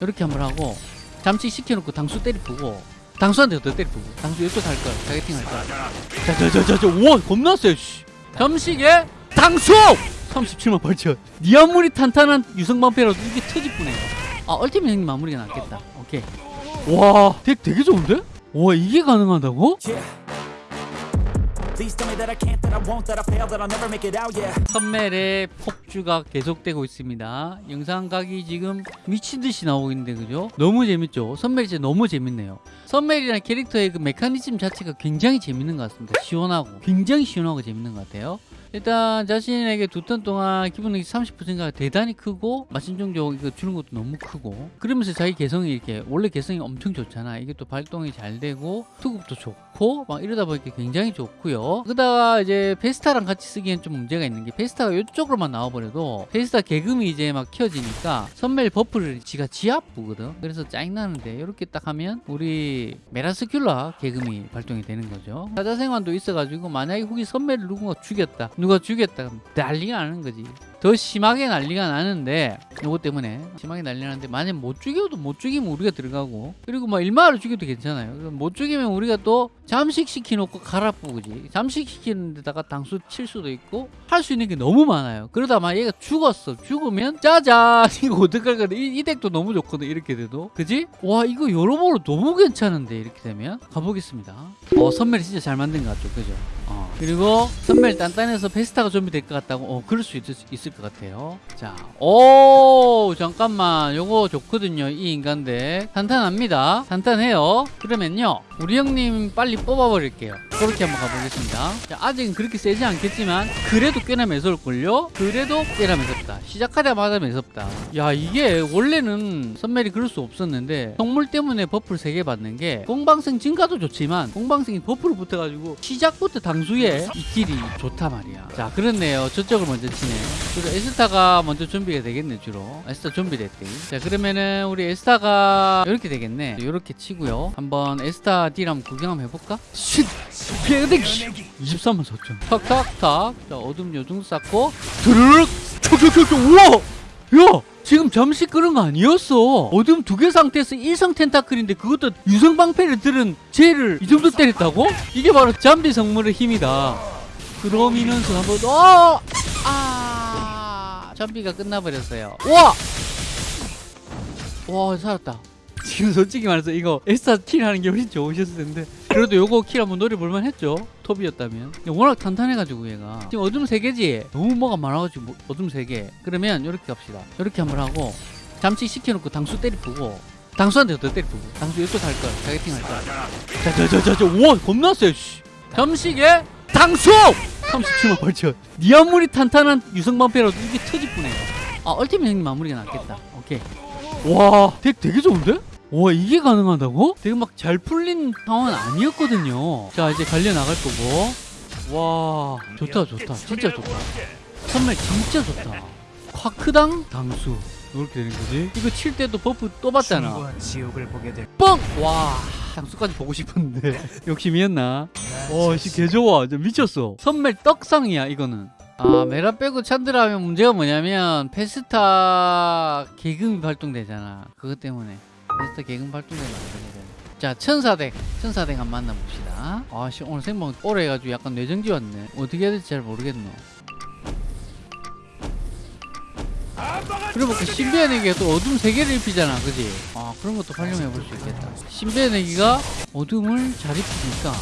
이렇게 한번 하고 잠식 시켜놓고 당수 때리뿌고 당수한테 더 때리뿌고 당수 이쪽 할 거야. targeting 할 거야. 자자자자자 우와 겁나 세 씨. 잠식에 당수! 37만 8천 니 아무리 탄탄한 유성방패라도 이게 터질 뿐이에요. 아 ultimate 형님 마무리가 낫겠다. 오케이. 와 deck 되게 좋은데? 와 이게 가능하다고? 선멜의 폭주가 계속되고 있습니다. 영상각이 지금 미친듯이 나오고 있는데 그죠? 너무 재밌죠? 선멜이 진짜 너무 재밌네요. 선멜이라는 캐릭터의 그 메커니즘 자체가 굉장히 재밌는 것 같습니다. 시원하고 굉장히 시원하고 재밌는 것 같아요. 일단 자신에게 두턴 동안 기본력이 30%가 대단히 크고 마신종족 이거 주는 것도 너무 크고 그러면서 자기 개성이 이렇게 원래 개성이 엄청 좋잖아. 이게 또 발동이 잘 되고 투급도 좋고 막 이러다 보니까 굉장히 좋고요. 그러다가 이제 페스타랑 같이 쓰기엔 좀 문제가 있는 게 페스타가 이쪽으로만 나와버려도 페스타 개금이 이제 막 켜지니까 선멜 buff를 지가 지압부거든. 그래서 짜증나는데 이렇게 딱 하면 우리 메라스큘라 개금이 발동이 되는 거죠. 사자생활도 있어가지고 만약에 후기 선멜을 누군가 죽였다 누가 죽였다. 난리가 나는 거지 더 심하게 난리가 나는데 요거 때문에 심하게 난리 나는데 만약 못 죽여도 못 죽이면 우리가 들어가고 그리고 막 일마를 죽여도 괜찮아요. 못 죽이면 우리가 또 잠식 시켜놓고 갈아뿌지? 잠식 시키는 데다가 당수 칠 수도 있고 할 수 있는 게 너무 많아요. 그러다 만 얘가 죽었어. 죽으면 짜잔! 이거 어떡할 거야 이, 이 덱도 너무 좋거든 이렇게 돼도. 그지? 와 이거 여러모로 너무 괜찮은데 이렇게 되면? 가보겠습니다. 어 선멜이 진짜 잘 만든 것 같죠? 그죠? 어. 그리고 선멜 단단해서 페스타가 좀비 될 것 같다고? 어 그럴 수 있, 있을 것 같아요. 자 오 잠깐만. 요거 좋거든요 이 인간들 탄탄합니다. 탄탄해요. 그러면요 우리 형님 빨리 뽑아버릴게요. 그렇게 한번 가보겠습니다. 자, 아직은 그렇게 세지 않겠지만 그래도 꽤나 매서울걸요? 그래도 꽤나 매섭다. 시작하자마자 매섭다. 야 이게 원래는 선멜이 그럴 수 없었는데 동물 때문에 buff를 3개 받는 게 공방생 증가도 좋지만 공방생이 buff를 붙어가지고 시작부터 당수에 이 길이 좋다 말이야. 자 그렇네요. 저쪽을 먼저 치네 그래서 에스타가 먼저 준비가 되겠네 주로. 에스타 준비 됐대. 자 그러면은 우리 에스타가 이렇게 되겠네. 이렇게 치고요. 한번 에스타 딜 한번 구경 한번 해볼까? 쉿! 피해대기 23만 4천. 탁탁탁. 자 어둠 요정 쌓고 드르륵! 촉촉촉촉! 우와! 야! 지금 잠시 그런 거 아니었어. 어둠 두 개 상태에서 일성 텐타클인데 그것도 유성방패를 들은 쟤를 이 정도 때렸다고? 이게 바로 잠비 성물의 힘이다. 그러면서 한번 어! 아 잠비가 끝나버렸어요. 와! 와 살았다. 지금 솔직히 말해서 이거 페스타 kill 하는 게 훨씬 좋으셨을 텐데. 그래도 요거 kill 한번 노려볼만 했죠? 톱이었다면. 워낙 탄탄해가지고 얘가. 지금 어둠 세개지? 너무 뭐가 많아가지고 뭐- 어둠 세개. 그러면 이렇게 갑시다. 이렇게 한번 하고 잠식 시켜놓고 당수 때리뿌고. 당수한테 더 때리뿌고. 당수 이쪽 할 거야. targeting 할 거야. 자자자자자. 우와 세 씨. 잠식에 당수 37만 8천 니 아무리 탄탄한 유성방패라도 이게 터질 뿐이에요. 아 ultimate 형님 마무리가 낫겠다. 오케이. 와 deck 되게 좋은데? 와 이게 가능하다고? 되게 막 잘 풀린 상황은 아니었거든요. 자 이제 갈려 나갈 거고. 와 좋다 좋다. 진짜 좋다. 선멜 진짜 좋다. 쿼크당 당수 이렇게 되는 거지? 이거 칠 때도 buff 또 받잖아. 지옥을 보게 될 뻥! 와 당수까지 보고 싶었는데 욕심이었나? 와 씨 개 좋아. 진짜 미쳤어. 선멜 떡상이야 이거는. 아 메라 빼고 찬드라 하면 문제가 뭐냐면 페스타 개금이 발동되잖아. 그것 때문에. 페스타 개금 발동되면 안 되거든 자 천사덱 천사덱 한번 만나봅시다. 아씨 오늘 생방 오래 해가지고 약간 뇌정지 왔네. 어떻게 해야 될지 잘 모르겠노 그리고 그 신비의 내기가 또 어둠 세 개를 입히잖아 그지? 아 그런 것도 활용해 볼 수 있겠다. 신비의 내기가 어둠을 잘 입히니까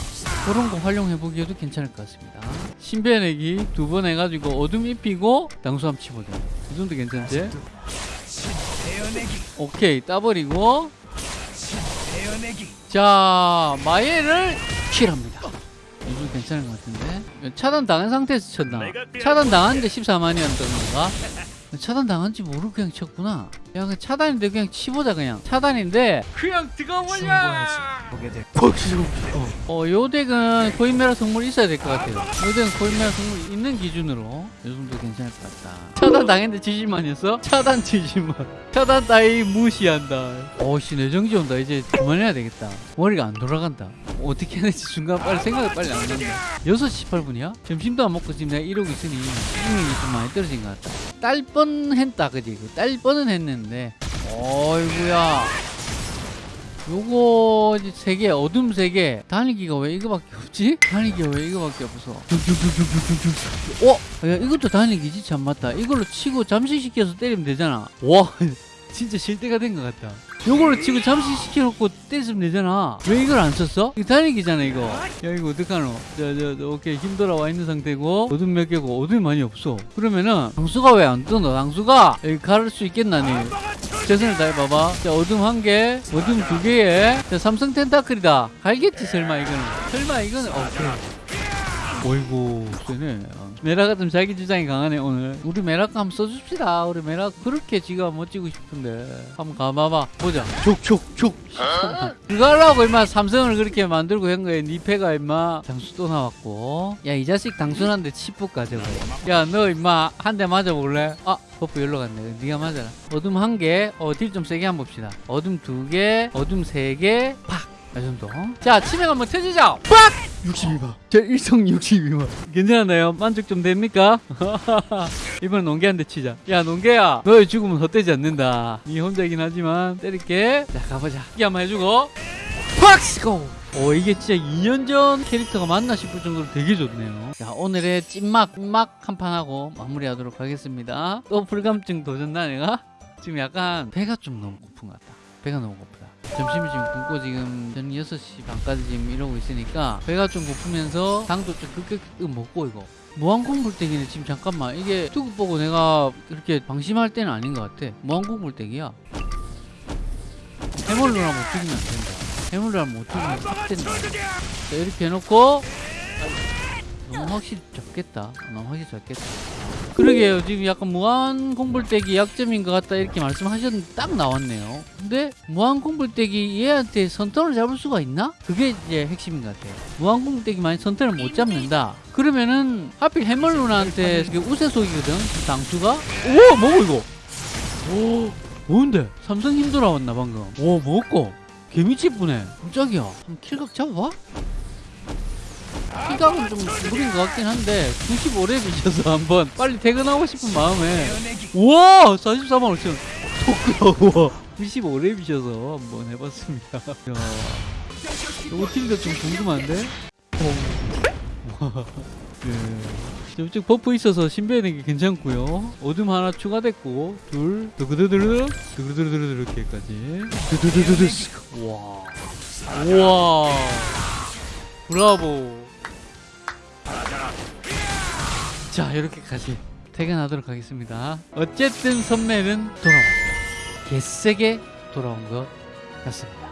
그런 거 활용해 보기에도 괜찮을 것 같습니다. 신비의 내기 두 번 해가지고 어둠 입히고 당수함 치보자. 이 정도 괜찮지? 오케이 따버리고. 자 마예를 킬합니다. 이거 괜찮은 것 같은데. 차단 당한 상태에서 쳤나? 차단 당한데 14만이었던 건가 차단 당한지 모르고 그냥 쳤구나 야 그냥 차단인데 그냥 치보자 그냥 차단인데 그냥 지옥 보게 될 어, 요 덱은 코인메라 성물이 있어야 될 것 같아요. 요 덱은 코인메라 성물 있는 기준으로 요 정도 괜찮을 것 같다. 차단 당했는데 70만이었어? 차단 70만. 차단 따위 무시한다. 어씨 내정지 온다. 이제 그만해야 되겠다. 머리가 안 돌아간다. 어떻게 해야 될지 순간 빨리 생각이 빨리 안 난다. 6시 18분이야? 점심도 안 먹고 지금 내가 이러고 있으니 수능이 좀 많이 떨어진 것 같다. 딸 뻔했다 그지? 그딸 뻔은 했는데 어이구야. 요거 세계 어둠 세계 단위기가 왜 이거밖에 없지? 단위기가 왜 이거밖에 없어? 어? 야 이것도 단위기지 참 맞다. 이걸로 치고 잠식시켜서 때리면 되잖아. 와 진짜 실대가 된 것 같다. 요걸로 치고 잠식시켜놓고 때리면 되잖아. 왜 이걸 안 썼어? 이거 단위기잖아 이거. 야 이거 어떡하노? 자자 오케이 힘 돌아와 있는 상태고 어둠 몇 개고 어둠이 많이 없어. 그러면은 당수가 왜 안 뜨노? 당수가 여기 가를 수 있겠나 니? 최선을 다해봐봐. 자, 어둠 한 개, 어둠 두 개에, 자, 삼성 텐타클이다. 갈겠지, 설마, 이거는. 설마, 이거는, 어, 그래. 어이구, 세네. 어. 메라가 좀 자기 주장이 강하네, 오늘. 우리 메라가 한번 써줍시다. 우리 메라 그렇게 지가 멋지고 싶은데. 한번 가봐봐. 보자. 촉, 촉, 촉. 그거 하려고, 임마, 삼성을 그렇게 만들고 한 거야. 니 패가, 임마. 당수 또 나왔고. 야, 이 자식 당순한데 치프 가져가. 야, 너, 임마, 한 대 맞아볼래? 아, buff 열로 갔네. 네가 맞아라. 어둠 한 개, 어, deal 좀 세게 한번 봅시다. 어둠 두 개, 어둠 세 개, 팍! 이 정도. 자, 치명 한번 터지자! 빡! 62만. 저 일성 62만. 괜찮나요? 만족 좀 됩니까? 이번엔 농개한테 치자. 야, 농개야. 너의 죽음은 헛되지 않는다. 니 혼자이긴 하지만 때릴게. 자, 가보자. 이게 한번 해주고. 팍! go! 오 이게 진짜 2년 전 캐릭터가 맞나 싶을 정도로 되게 좋네요 자 오늘의 찐막 찐막 한판 하고 마무리하도록 하겠습니다 또 불감증 도전나 내가? 지금 약간 배가 좀 너무 고픈 것 같다 배가 너무 고프다 점심을 지금 굶고 지금 저는 6시 반까지 지금 이러고 있으니까 배가 좀 고프면서 당도 좀 급격히 먹고 이거. 무한콩불떼기는 지금 잠깐만. 이게 투급 보고 내가 그렇게 방심할 때는 아닌 것 같아. 무한콩불떼기야. 해물로나 못 죽이면 안 된다. 해물로나 못 죽이면 싹 된다. 자 이렇게 해놓고. 너무 확실히 잡겠다. 너무 확실히 잡겠다 그러게요. 지금 약간 무한 공불떼기 약점인 것 같다 이렇게 말씀하셨는데 딱 나왔네요. 근데 무한 공불떼기 얘한테 선턴을 잡을 수가 있나? 그게 이제 핵심인 것 같아요. 무한 공불떼기만 선턴을 못 잡는다. 그러면은 하필 해멀루나한테 우세속이거든. 당수가? 오! 뭐고 이거? 오! 뭔데? 삼성 힘 돌아왔나 방금? 오 먹고? 개미치 뿌네. 깜짝이야. 한번 킬각 잡아봐 kill각은 좀 무리인 것 같긴 한데 95렙이셔서 한번 빨리 퇴근하고 싶은 마음에. 우와! 44만 5천. 토크야 우와 95렙이셔서 한번 해봤습니다. 야 요거 팀도 좀 궁금한데? 와. 예. 이쪽 buff 있어서 신비하는 게 괜찮고요. 어둠 하나 추가됐고 둘 두구두두두 두구두두두두 이렇게까지. 두두두두두. 와. 우와. 브라보 자 이렇게까지 퇴근하도록 하겠습니다. 어쨌든 선매는 돌아왔다. 개세게 돌아온 것 같습니다